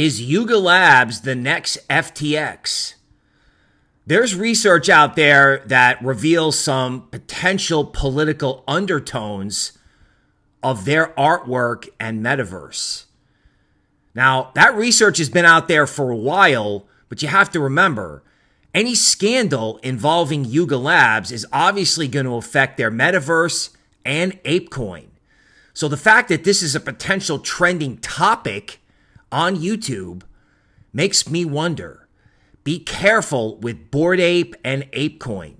Is Yuga Labs the next FTX? There's research out there that reveals some potential political undertones of their artwork and metaverse. Now, that research has been out there for a while, but you have to remember any scandal involving Yuga Labs is obviously going to affect their metaverse and ApeCoin. So the fact that this is a potential trending topic on YouTube makes me wonder be careful with Bored Ape and ApeCoin.